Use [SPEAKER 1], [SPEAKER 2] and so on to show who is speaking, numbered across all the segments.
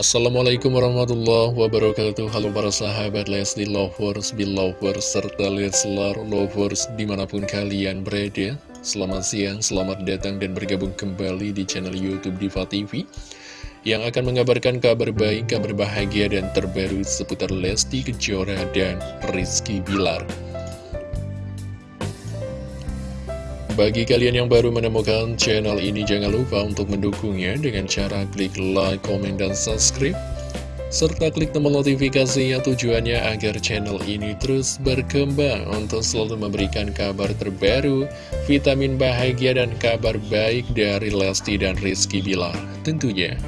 [SPEAKER 1] Assalamualaikum warahmatullahi wabarakatuh. Halo para sahabat Leslie Lovers, Belovers, serta Leslar Lovers di mana pun kalian berada. Selamat siang, selamat datang dan bergabung kembali di channel Youtube Diva TV Yang akan mengabarkan kabar baik, kabar bahagia dan terbaru seputar Lesti Kejora dan Rizky Bilar Bagi kalian yang baru menemukan channel ini, jangan lupa untuk mendukungnya dengan cara klik like, komen, dan subscribe. Serta klik tombol notifikasinya tujuannya agar channel ini terus berkembang untuk selalu memberikan kabar terbaru, vitamin bahagia, dan kabar baik dari Lesti dan Rizky Bilar tentunya.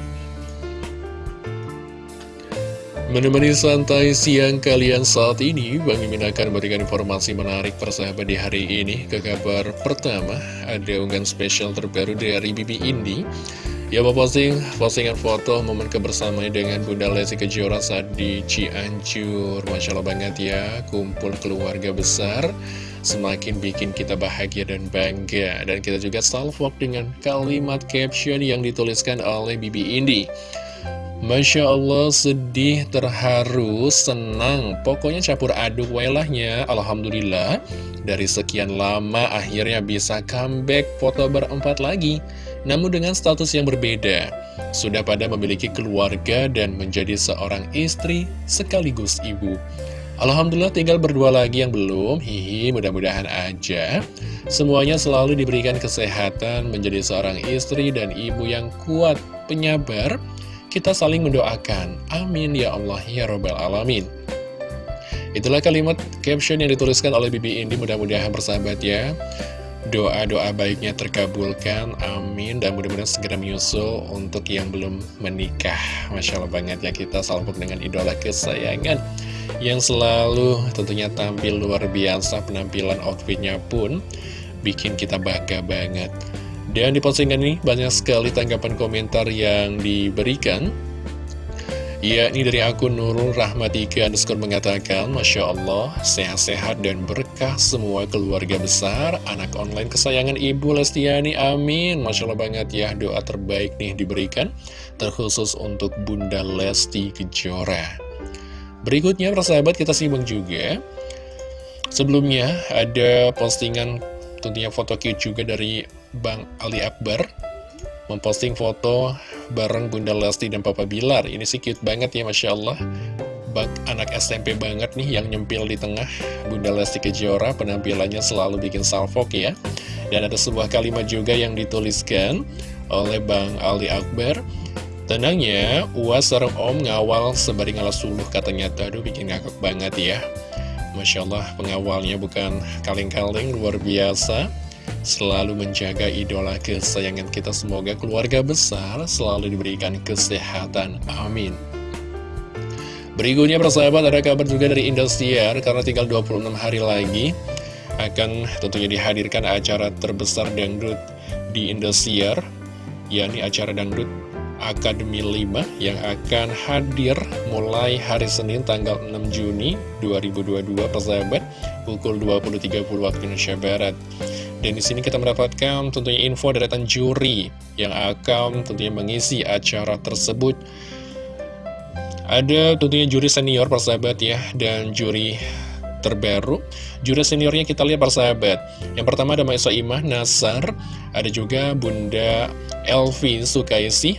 [SPEAKER 1] Menemani santai siang kalian saat ini, Bang Imin akan memberikan informasi menarik persahabat di hari ini. Ke kabar pertama, ada unggahan spesial terbaru dari Bibi Indi. Ya, posting postingan foto momen kebersamaan dengan Bunda Lesti Kejora saat di Cianjur. Masya Allah banget ya, kumpul keluarga besar. Semakin bikin kita bahagia dan bangga. Dan kita juga salvok dengan kalimat caption yang dituliskan oleh Bibi Indi. Masya Allah, sedih, terharu, senang, pokoknya campur aduk wailahnya, Alhamdulillah. Dari sekian lama akhirnya bisa comeback foto berempat lagi, namun dengan status yang berbeda. Sudah pada memiliki keluarga dan menjadi seorang istri sekaligus ibu. Alhamdulillah tinggal berdua lagi yang belum, hihi mudah-mudahan aja. Semuanya selalu diberikan kesehatan menjadi seorang istri dan ibu yang kuat, penyabar, kita saling mendoakan. Amin ya Allah ya Robbal Alamin. Itulah kalimat caption yang dituliskan oleh Bibi Indi mudah-mudahan bersahabat ya. Doa-doa baiknya terkabulkan, amin, dan mudah-mudahan segera menyusul untuk yang belum menikah. Masya Allah banget ya kita salpuk dengan idola kesayangan yang selalu tentunya tampil luar biasa, penampilan outfitnya pun bikin kita bangga banget. Dan di postingan ini banyak sekali tanggapan komentar yang diberikan. Ya, ini dari akun Nurul Rahmatika underscore mengatakan Masya Allah, sehat-sehat dan berkah semua keluarga besar. Anak online kesayangan Ibu Lestiani, amin. Masya Allah banget ya, doa terbaik nih diberikan Terkhusus untuk Bunda Lesti Kejora. Berikutnya, persahabat kita simak juga. Sebelumnya, ada postingan tentunya foto cute juga dari Bang Ali Akbar memposting foto bareng Bunda Lesti dan Papa Bilar. Ini sih cute banget ya Masya Allah. Bak anak SMP banget nih yang nyempil di tengah Bunda Lesti Kejora penampilannya selalu bikin salfok ya. Dan ada sebuah kalimat juga yang dituliskan oleh Bang Ali Akbar. Tenangnya, uas sarang om ngawal sembari ngalah suluh katanya. Aduh bikin ngakak banget ya. Masya Allah pengawalnya bukan kaleng-kaleng luar biasa selalu menjaga idola kesayangan kita. Semoga keluarga besar selalu diberikan kesehatan. Amin. Berikutnya persahabat ada kabar juga dari Indosiar karena tinggal 26 hari lagi akan tentunya dihadirkan acara terbesar dangdut di Indosiar yakni acara dangdut Akademi 5 yang akan hadir mulai hari Senin tanggal 6 Juni 2022 persahabat pukul 20.30 waktu Indonesia Barat. Dan di sini kita mendapatkan tentunya info dari juri yang akan tentunya mengisi acara tersebut. Ada tentunya juri senior persahabat ya, dan juri terbaru. Juri seniornya kita lihat persahabat. Yang pertama ada Maisa Imah Nasar, ada juga Bunda Elvi Sukaisi,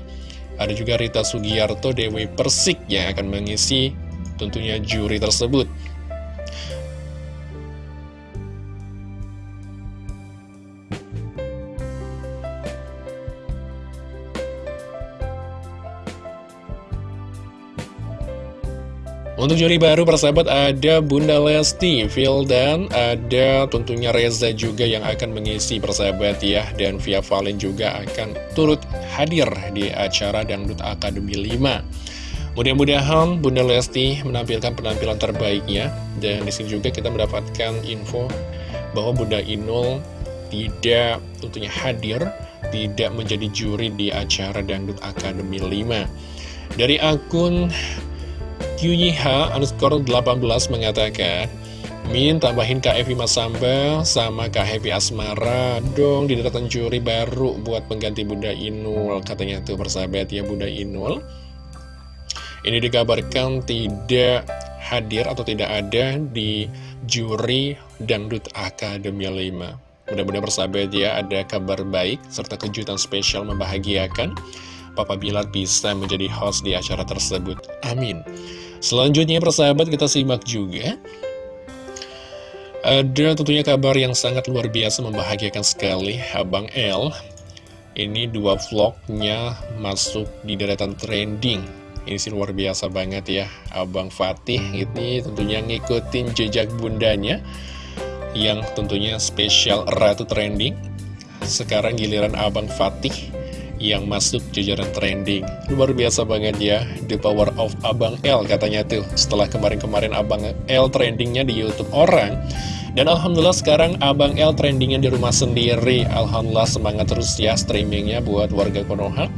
[SPEAKER 1] ada juga Rita Sugiarto Dewi Persik yang akan mengisi tentunya juri tersebut. Untuk juri baru persahabat ada Bunda Lesti, dan ada tentunya Reza juga yang akan mengisi persahabat ya. Dan Via Valen juga akan turut hadir di acara Dangdut Akademi 5 Mudah-mudahan Bunda Lesti menampilkan penampilan terbaiknya. Dan di sini juga kita mendapatkan info bahwa Bunda Inul tidak tentunya hadir Tidak menjadi juri di acara Dangdut Akademi 5 Dari akun QYH underscore 18 mengatakan Min tambahin Kak Evi Masamba sama Kak Happy Asmara dong di deretan juri baru buat pengganti Bunda Inul katanya tuh persahabat ya Bunda Inul Ini dikabarkan tidak hadir atau tidak ada di juri Dangdut Akademi 5. Mudah-mudahan bersahabat ya ada kabar baik serta kejutan spesial membahagiakan. Papa Bilar bisa menjadi host di acara tersebut. Amin. Selanjutnya persahabat kita simak juga. Ada tentunya kabar yang sangat luar biasa membahagiakan sekali Abang L Ini dua vlognya masuk di deretan trending. Ini sih luar biasa banget ya Abang Fatih. Ini tentunya ngikutin jejak bundanya Yang tentunya spesial Ratu Trending. Sekarang giliran Abang Fatih yang masuk jajaran trending. Luar biasa banget ya The power of Abang L katanya tuh Setelah kemarin-kemarin Abang L trendingnya di Youtube orang. Dan Alhamdulillah sekarang Abang L trendingnya di rumah sendiri. Alhamdulillah semangat terus ya streamingnya buat warga Konoha.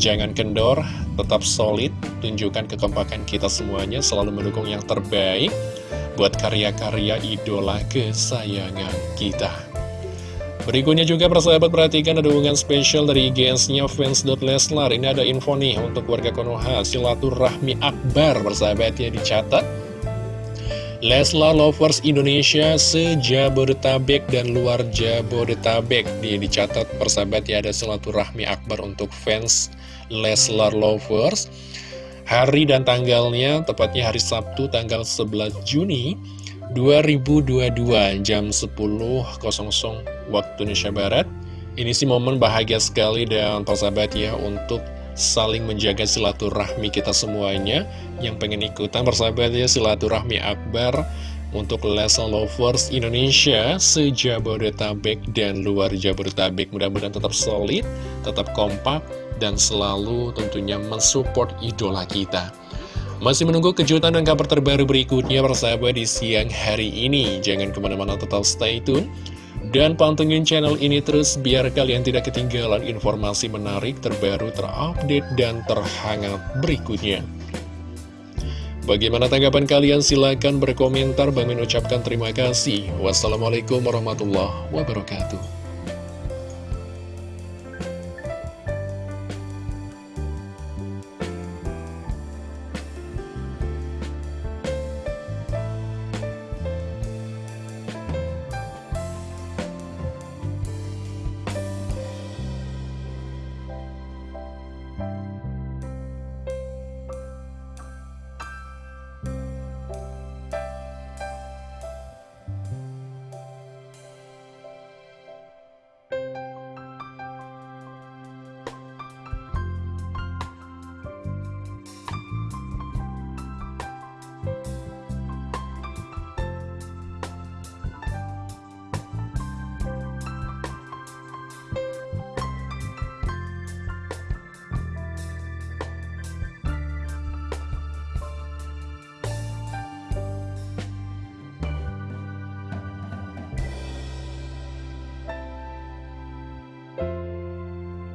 [SPEAKER 1] Jangan kendor, tetap solid Tunjukkan kekompakan kita semuanya Selalu mendukung yang terbaik Buat karya-karya idola kesayangan kita Berikutnya juga persahabat perhatikan ada hubungan spesial dari IGS-nya fans.leslar Ini ada info nih untuk warga Konoha Silaturahmi Akbar persahabat ya dicatat. Leslar Lovers Indonesia sejabodetabek dan luar Jabodetabek. Dia dicatat persahabat ya ada silaturahmi akbar untuk fans Leslar Lovers. Hari dan tanggalnya tepatnya hari Sabtu tanggal 11 Juni 2022 jam 10.00 waktu Indonesia Barat Ini sih momen bahagia sekali dan persahabat ya untuk saling menjaga silaturahmi kita semuanya Yang pengen ikutan persahabat ya silaturahmi akbar untuk Lesson Lovers Indonesia sejabodetabek dan luar Jabodetabek mudah-mudahan tetap solid, tetap kompak dan selalu tentunya mensupport idola kita masih menunggu kejutan dan kabar terbaru berikutnya persahabat di siang hari ini. Jangan ke mana-mana tetap stay tune. Dan pantengin channel ini terus biar kalian tidak ketinggalan informasi menarik terbaru terupdate dan terhangat berikutnya. Bagaimana tanggapan kalian? Silahkan berkomentar. Bang ucapkan terima kasih. Wassalamualaikum warahmatullahi wabarakatuh.